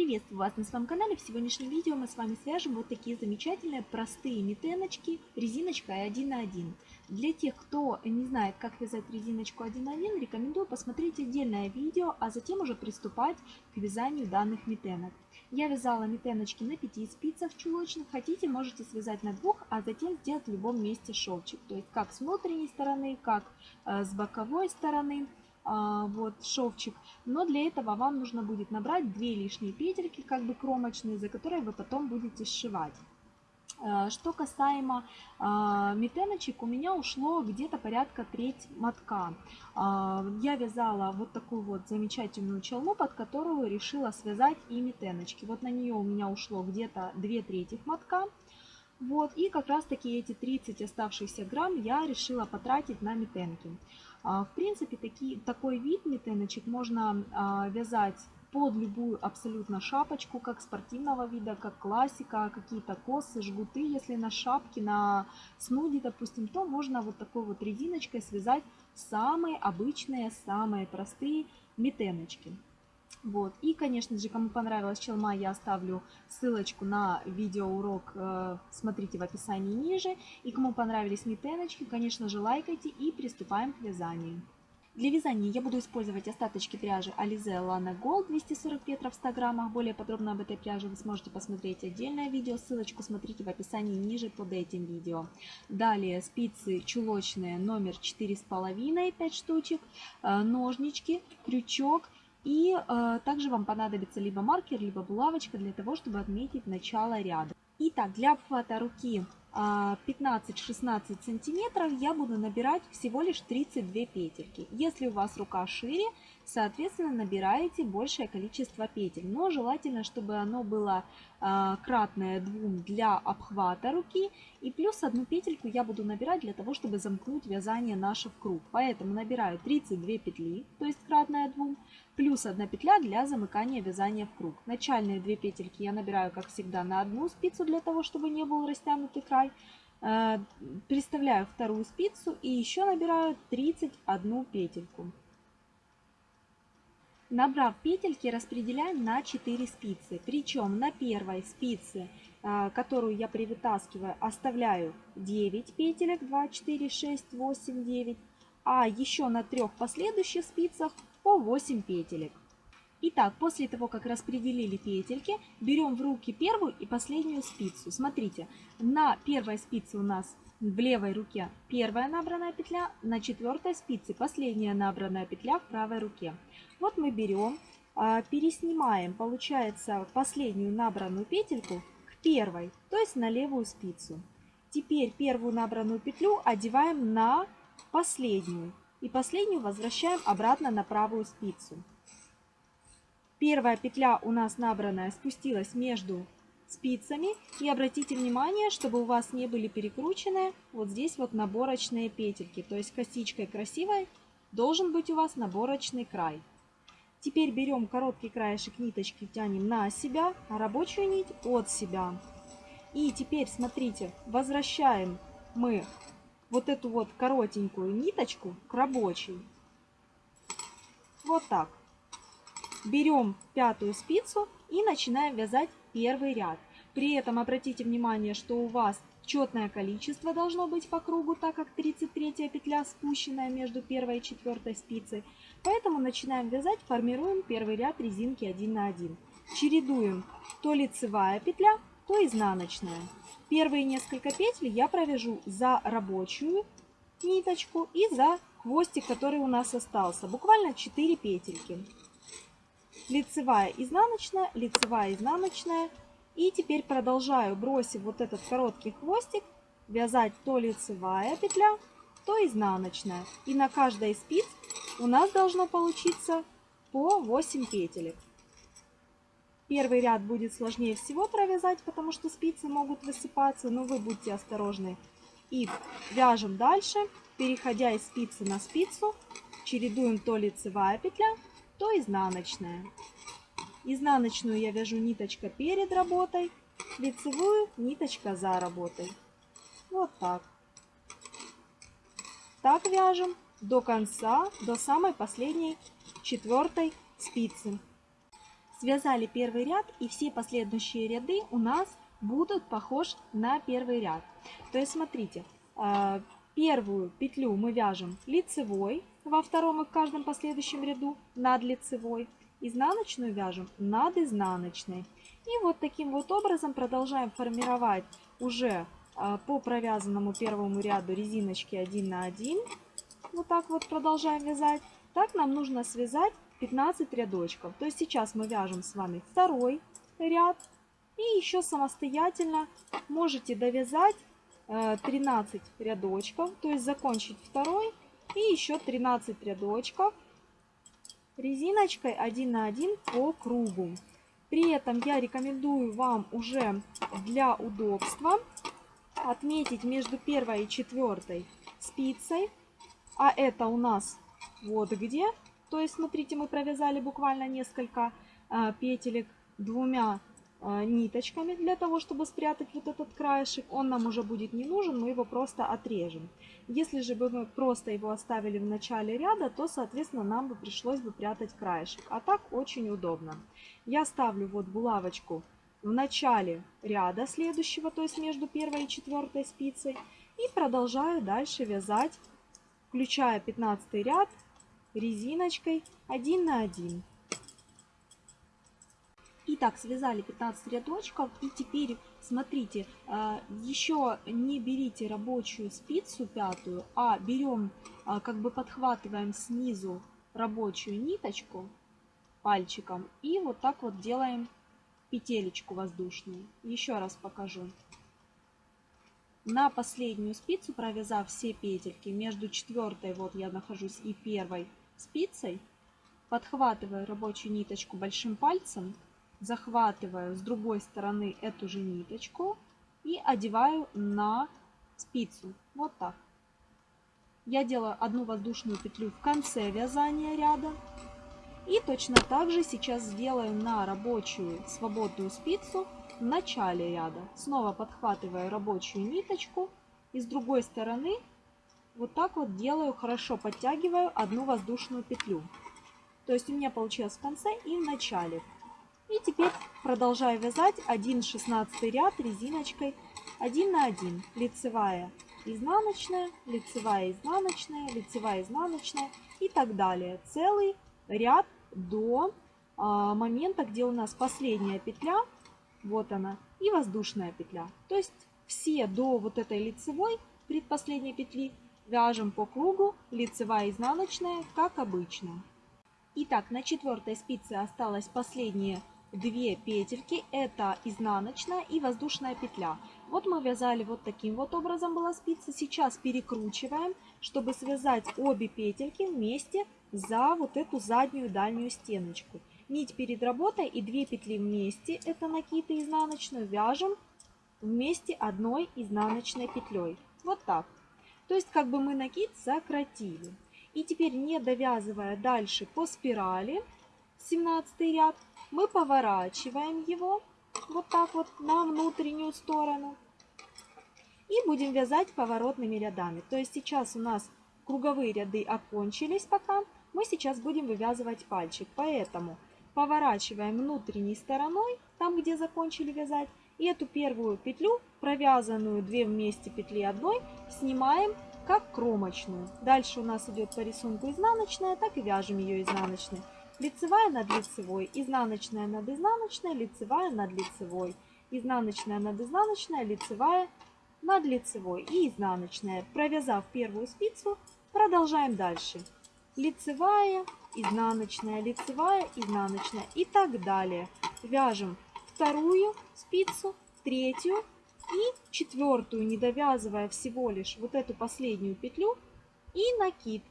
Приветствую вас на своем канале. В сегодняшнем видео мы с вами свяжем вот такие замечательные простые митеночки резиночкой 1 на 1. Для тех, кто не знает, как вязать резиночку 1 на 1, рекомендую посмотреть отдельное видео, а затем уже приступать к вязанию данных митенок. Я вязала митеночки на 5 спицах чулочных. Хотите, можете связать на двух, а затем сделать в любом месте шовчик. То есть как с внутренней стороны, как э, с боковой стороны. А, вот шовчик. Но для этого вам нужно будет набрать две лишние петельки, как бы кромочные, за которые вы потом будете сшивать. А, что касаемо э, метеночек, у меня ушло где-то порядка треть мотка. Э, я вязала вот такую вот замечательную челну, под которую решила связать и метеночки. Вот на нее у меня ушло где-то две трети мотка. Вот, и как раз таки эти 30 оставшихся грамм я решила потратить на метенки. В принципе, таки, такой вид метеночек можно вязать под любую абсолютно шапочку, как спортивного вида, как классика, какие-то косы, жгуты. Если на шапке, на снуде, допустим, то можно вот такой вот резиночкой связать самые обычные, самые простые метеночки. Вот. И, конечно же, кому понравилась челма, я оставлю ссылочку на видеоурок, э, смотрите в описании ниже. И кому понравились метеночки, конечно же, лайкайте и приступаем к вязанию. Для вязания я буду использовать остаточки пряжи Alize Lana Gold 240 метров в 100 граммах. Более подробно об этой пряже вы сможете посмотреть отдельное видео. Ссылочку смотрите в описании ниже под этим видео. Далее спицы чулочные номер 4,5 5 штучек, э, ножнички, крючок и э, также вам понадобится либо маркер, либо булавочка для того, чтобы отметить начало ряда. Итак, для обхвата руки 15-16 э, сантиметров я буду набирать всего лишь 32 петельки. Если у вас рука шире, соответственно, набираете большее количество петель. Но желательно, чтобы оно было э, кратное двум для обхвата руки. И плюс одну петельку я буду набирать для того, чтобы замкнуть вязание наше в круг. Поэтому набираю 32 петли, то есть кратное двум, плюс одна петля для замыкания вязания в круг. Начальные две петельки я набираю, как всегда, на одну спицу, для того, чтобы не был растянутый край. Э, Приставляю вторую спицу и еще набираю 31 петельку. Набрав петельки, распределяем на 4 спицы. Причем на первой спице, э, которую я привытаскиваю, оставляю 9 петелек. 2, 4, 6, 8, 9. А еще на трех последующих спицах по 8 петелек. Итак, после того, как распределили петельки, берем в руки первую и последнюю спицу. Смотрите, на первой спице у нас в левой руке первая набранная петля, на четвертой спице последняя набранная петля в правой руке. Вот мы берем, а, переснимаем, получается, последнюю набранную петельку к первой, то есть на левую спицу. Теперь первую набранную петлю одеваем на последнюю. И последнюю возвращаем обратно на правую спицу. Первая петля у нас набранная спустилась между спицами. И обратите внимание, чтобы у вас не были перекручены вот здесь вот наборочные петельки. То есть косичкой красивой должен быть у вас наборочный край. Теперь берем короткий краешек ниточки, тянем на себя, а рабочую нить от себя. И теперь, смотрите, возвращаем мы вот эту вот коротенькую ниточку к рабочей. Вот так. Берем пятую спицу и начинаем вязать первый ряд. При этом обратите внимание, что у вас четное количество должно быть по кругу, так как 33 петля спущенная между первой и четвертой спицей. Поэтому начинаем вязать, формируем первый ряд резинки 1 на 1. Чередуем то лицевая петля, то изнаночная. Первые несколько петель я провяжу за рабочую ниточку и за хвостик, который у нас остался. Буквально 4 петельки. Лицевая, изнаночная, лицевая, изнаночная. И теперь продолжаю, бросив вот этот короткий хвостик, вязать то лицевая петля, то изнаночная. И на каждой из спиц у нас должно получиться по 8 петелек. Первый ряд будет сложнее всего провязать, потому что спицы могут высыпаться, но вы будьте осторожны. И вяжем дальше, переходя из спицы на спицу, чередуем то лицевая петля, то изнаночная. Изнаночную я вяжу ниточка перед работой, лицевую ниточка за работой. Вот так. Так вяжем до конца, до самой последней четвертой спицы. Связали первый ряд и все последующие ряды у нас будут похож на первый ряд. То есть смотрите, а, первую петлю мы вяжем лицевой, во втором и в каждом последующем ряду над лицевой. Изнаночную вяжем над изнаночной. И вот таким вот образом продолжаем формировать уже а, по провязанному первому ряду резиночки 1 на 1. Вот так вот продолжаем вязать. Так нам нужно связать 15 рядочков. То есть сейчас мы вяжем с вами второй ряд. И еще самостоятельно можете довязать 13 э, рядочков. То есть закончить второй и еще 13 рядочков резиночкой 1 на 1 по кругу. При этом я рекомендую вам уже для удобства отметить между первой и четвертой спицей. А это у нас вот где. То есть, смотрите, мы провязали буквально несколько а, петелек двумя ниточками для того, чтобы спрятать вот этот краешек. Он нам уже будет не нужен, мы его просто отрежем. Если же бы мы просто его оставили в начале ряда, то, соответственно, нам бы пришлось бы прятать краешек. А так очень удобно. Я ставлю вот булавочку в начале ряда следующего, то есть между первой и четвертой спицей. И продолжаю дальше вязать, включая 15 ряд резиночкой 1 на 1. Итак, связали 15 рядочков и теперь смотрите, а, еще не берите рабочую спицу пятую, а берем, а, как бы подхватываем снизу рабочую ниточку пальчиком и вот так вот делаем петелечку воздушную. Еще раз покажу. На последнюю спицу, провязав все петельки, между четвертой, вот я нахожусь, и первой спицей, подхватываю рабочую ниточку большим пальцем, захватываю с другой стороны эту же ниточку и одеваю на спицу. Вот так. Я делаю одну воздушную петлю в конце вязания ряда. И точно так же сейчас сделаю на рабочую свободную спицу в начале ряда. Снова подхватываю рабочую ниточку и с другой стороны вот так вот делаю, хорошо подтягиваю одну воздушную петлю. То есть у меня получилось в конце и в начале. И теперь продолжаю вязать 1 16 ряд резиночкой 1 на 1. Лицевая, изнаночная, лицевая, изнаночная, лицевая, изнаночная и так далее. Целый ряд до а, момента, где у нас последняя петля, вот она, и воздушная петля. То есть все до вот этой лицевой предпоследней петли вяжем по кругу лицевая, изнаночная, как обычно. Итак, на четвертой спице осталось последние две петельки, это изнаночная и воздушная петля. Вот мы вязали вот таким вот образом была спица. Сейчас перекручиваем, чтобы связать обе петельки вместе за вот эту заднюю дальнюю стеночку. Нить перед работой и две петли вместе, это накид и изнаночную, вяжем вместе одной изнаночной петлей. Вот так. То есть как бы мы накид сократили. И теперь не довязывая дальше по спирали, 17 ряд, мы поворачиваем его вот так вот на внутреннюю сторону. И будем вязать поворотными рядами. То есть сейчас у нас круговые ряды окончились пока. Мы сейчас будем вывязывать пальчик. Поэтому поворачиваем внутренней стороной, там где закончили вязать. И эту первую петлю, провязанную 2 вместе петли одной, снимаем как кромочную. Дальше у нас идет по рисунку изнаночная, так и вяжем ее изнаночной лицевая над лицевой, изнаночная над изнаночной, лицевая над лицевой, изнаночная над изнаночной, лицевая над лицевой и изнаночная. Провязав первую спицу, продолжаем дальше. Лицевая, изнаночная, лицевая, изнаночная и так далее. Вяжем вторую спицу, третью и четвертую, не довязывая всего лишь вот эту последнюю петлю и накид.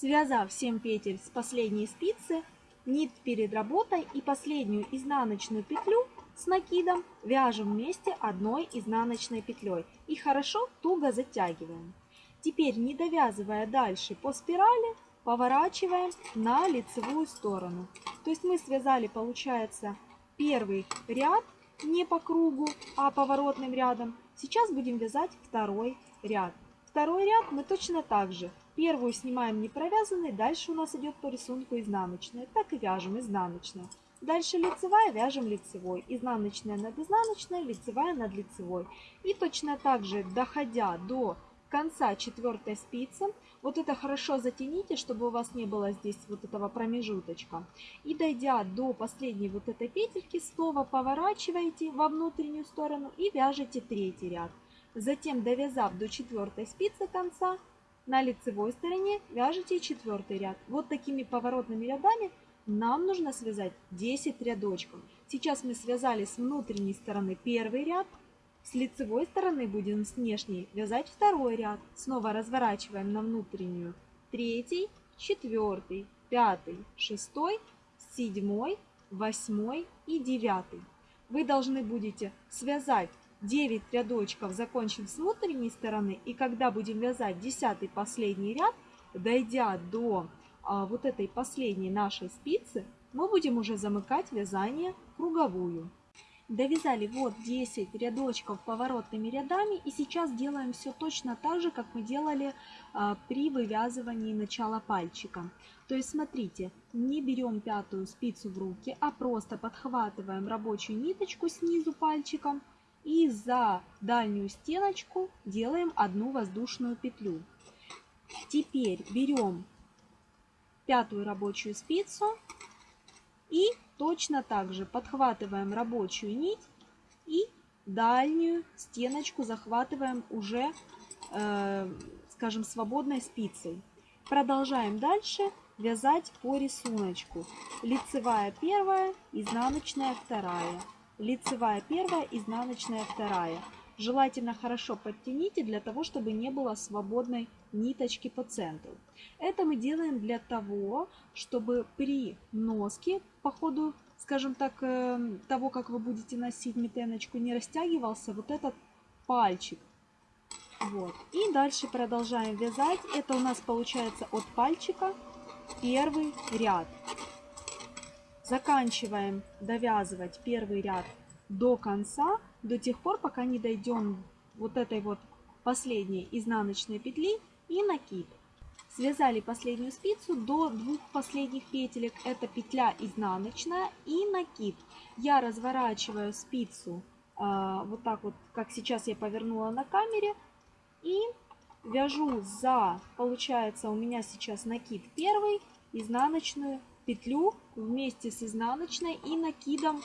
Связав 7 петель с последней спицы, нить перед работой и последнюю изнаночную петлю с накидом вяжем вместе одной изнаночной петлей и хорошо туго затягиваем. Теперь, не довязывая дальше по спирали, поворачиваем на лицевую сторону. То есть мы связали, получается, первый ряд не по кругу, а поворотным рядом. Сейчас будем вязать второй ряд. Второй ряд мы точно так же Первую снимаем не провязанной, дальше у нас идет по рисунку изнаночная. Так и вяжем изнаночная. Дальше лицевая, вяжем лицевой. Изнаночная над изнаночной, лицевая над лицевой. И точно так же, доходя до конца четвертой спицы, вот это хорошо затяните, чтобы у вас не было здесь вот этого промежуточка. И дойдя до последней вот этой петельки, снова поворачиваете во внутреннюю сторону и вяжете третий ряд. Затем, довязав до четвертой спицы конца, на лицевой стороне вяжете четвертый ряд. Вот такими поворотными рядами нам нужно связать 10 рядочков. Сейчас мы связали с внутренней стороны первый ряд, с лицевой стороны будем с внешней вязать второй ряд. Снова разворачиваем на внутреннюю третий, четвертый, пятый, шестой, седьмой, восьмой и девятый. Вы должны будете связать 9 рядочков, закончив с внутренней стороны. И когда будем вязать 10 последний ряд, дойдя до а, вот этой последней нашей спицы, мы будем уже замыкать вязание круговую. Довязали вот 10 рядочков поворотными рядами и сейчас делаем все точно так же, как мы делали а, при вывязывании начала пальчика. То есть смотрите, не берем пятую спицу в руки, а просто подхватываем рабочую ниточку снизу пальчиком и за дальнюю стеночку делаем одну воздушную петлю. Теперь берем пятую рабочую спицу и точно так же подхватываем рабочую нить и дальнюю стеночку захватываем уже, э, скажем, свободной спицей. Продолжаем дальше вязать по рисунку. Лицевая первая, изнаночная вторая. Лицевая первая, изнаночная вторая. Желательно хорошо подтяните для того, чтобы не было свободной ниточки по центру. Это мы делаем для того, чтобы при носке по ходу, скажем так, э, того, как вы будете носить метеночку, не растягивался вот этот пальчик. Вот. И дальше продолжаем вязать. Это у нас получается от пальчика первый ряд. Заканчиваем довязывать первый ряд до конца, до тех пор, пока не дойдем вот этой вот последней изнаночной петли и накид. Связали последнюю спицу до двух последних петелек. Это петля изнаночная и накид. Я разворачиваю спицу э, вот так вот, как сейчас я повернула на камере. И вяжу за, получается у меня сейчас накид первый, изнаночную петлю вместе с изнаночной и накидом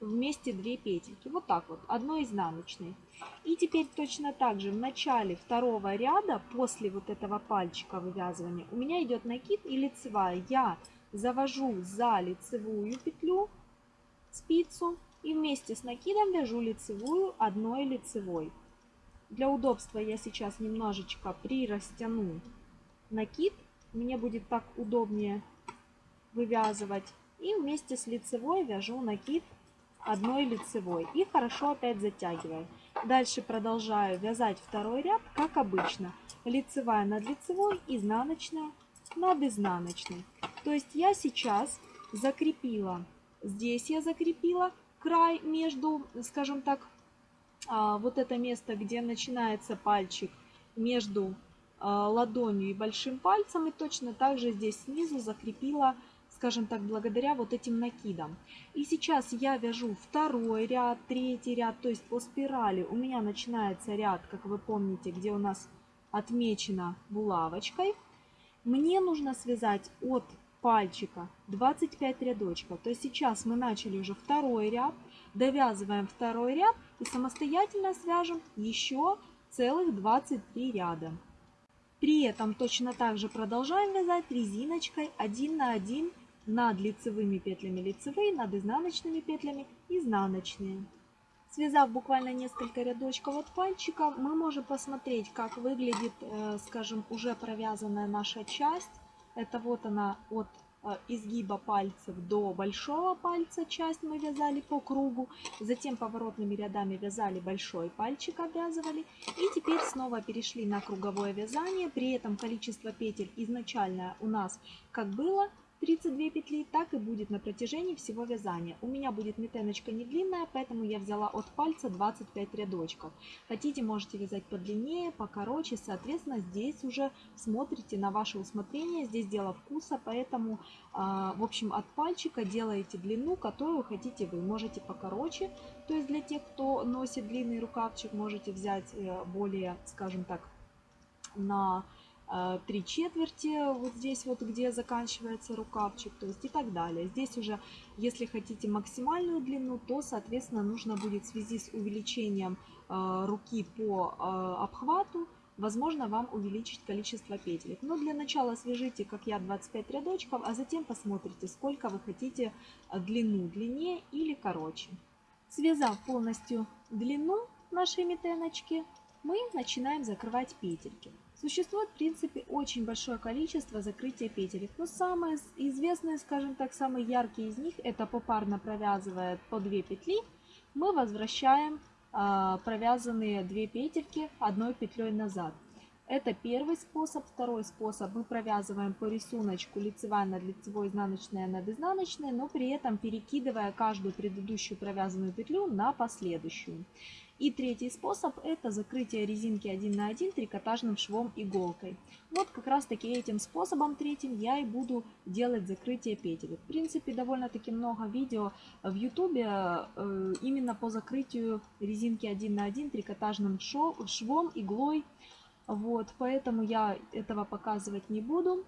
вместе две петельки. Вот так вот, одной изнаночной. И теперь точно так же в начале второго ряда, после вот этого пальчика вывязывания, у меня идет накид и лицевая. Я завожу за лицевую петлю спицу и вместе с накидом вяжу лицевую одной лицевой. Для удобства я сейчас немножечко прирастяну накид. Мне будет так удобнее вывязывать. И вместе с лицевой вяжу накид одной лицевой и хорошо опять затягиваю. Дальше продолжаю вязать второй ряд, как обычно. Лицевая над лицевой, изнаночная над изнаночной. То есть я сейчас закрепила, здесь я закрепила край между, скажем так, а, вот это место, где начинается пальчик между а, ладонью и большим пальцем. И точно так же здесь снизу закрепила скажем так, благодаря вот этим накидам. И сейчас я вяжу второй ряд, третий ряд, то есть по спирали у меня начинается ряд, как вы помните, где у нас отмечено булавочкой. Мне нужно связать от пальчика 25 рядочков. То есть сейчас мы начали уже второй ряд, довязываем второй ряд и самостоятельно свяжем еще целых 23 ряда. При этом точно так же продолжаем вязать резиночкой 1 на 1 над лицевыми петлями лицевые, над изнаночными петлями изнаночные. Связав буквально несколько рядочков от пальчика, мы можем посмотреть, как выглядит, э, скажем, уже провязанная наша часть. Это вот она от э, изгиба пальцев до большого пальца часть мы вязали по кругу. Затем поворотными рядами вязали большой пальчик, обвязывали. И теперь снова перешли на круговое вязание. При этом количество петель изначально у нас как было 32 петли, так и будет на протяжении всего вязания. У меня будет метеночка не длинная, поэтому я взяла от пальца 25 рядочков. Хотите, можете вязать подлиннее, покороче, соответственно, здесь уже смотрите на ваше усмотрение, здесь дело вкуса, поэтому, а, в общем, от пальчика делаете длину, которую хотите вы. Можете покороче, то есть для тех, кто носит длинный рукавчик, можете взять э, более, скажем так, на три четверти, вот здесь вот, где заканчивается рукавчик, то есть и так далее. Здесь уже, если хотите максимальную длину, то, соответственно, нужно будет в связи с увеличением э, руки по э, обхвату, возможно, вам увеличить количество петелек. Но для начала свяжите, как я, 25 рядочков, а затем посмотрите, сколько вы хотите длину, длиннее или короче. Связав полностью длину нашей метеночки, мы начинаем закрывать петельки. Существует, в принципе, очень большое количество закрытия петелек. Но самые известные, скажем так, самые яркие из них, это попарно провязывая по 2 петли, мы возвращаем э, провязанные 2 петельки одной петлей назад. Это первый способ. Второй способ мы провязываем по рисунку лицевая над лицевой, изнаночная над изнаночной, но при этом перекидывая каждую предыдущую провязанную петлю на последующую. И третий способ это закрытие резинки 1 на 1 трикотажным швом иголкой. Вот как раз таки этим способом третьим я и буду делать закрытие петель. В принципе довольно-таки много видео в ютубе э, именно по закрытию резинки 1 на 1 трикотажным швом, иглой. Вот, поэтому я этого показывать не буду.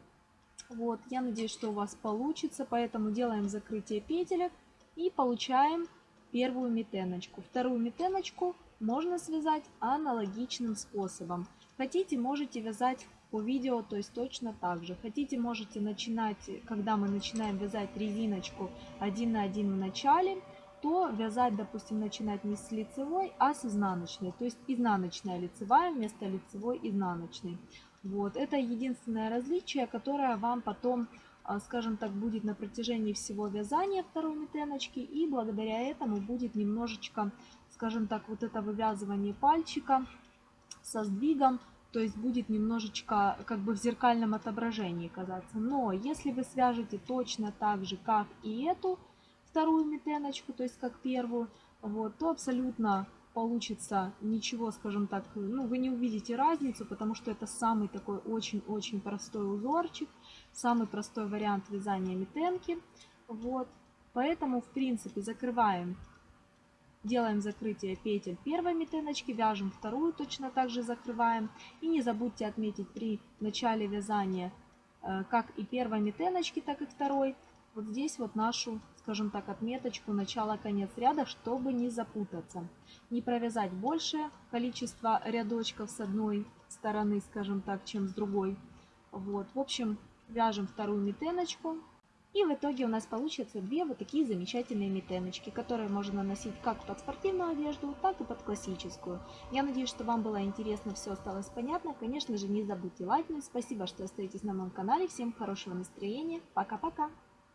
Вот, я надеюсь, что у вас получится, поэтому делаем закрытие петелек и получаем первую метеночку. Вторую метеночку можно связать аналогичным способом. Хотите, можете вязать по видео, то есть точно так же. Хотите, можете начинать, когда мы начинаем вязать резиночку 1 на 1 в начале, то вязать, допустим, начинать не с лицевой, а с изнаночной. То есть изнаночная лицевая вместо лицевой изнаночной. Вот, это единственное различие, которое вам потом скажем так, будет на протяжении всего вязания второй метеночки. И благодаря этому будет немножечко, скажем так, вот это вывязывание пальчика со сдвигом. То есть будет немножечко как бы в зеркальном отображении казаться. Но если вы свяжете точно так же, как и эту вторую метеночку, то есть как первую, вот, то абсолютно получится ничего, скажем так, ну, вы не увидите разницу, потому что это самый такой очень-очень простой узорчик, самый простой вариант вязания метенки. Вот, поэтому, в принципе, закрываем, делаем закрытие петель первой метеночки, вяжем вторую, точно так же закрываем. И не забудьте отметить при начале вязания, э, как и первой метеночки, так и второй, вот здесь вот нашу, скажем так, отметочку начало-конец ряда, чтобы не запутаться. Не провязать большее количество рядочков с одной стороны, скажем так, чем с другой. Вот, в общем, вяжем вторую метеночку. И в итоге у нас получится две вот такие замечательные метеночки, которые можно носить как под спортивную одежду, так и под классическую. Я надеюсь, что вам было интересно, все осталось понятно. Конечно же, не забудьте лайкнуть. Спасибо, что остаетесь на моем канале. Всем хорошего настроения. Пока-пока!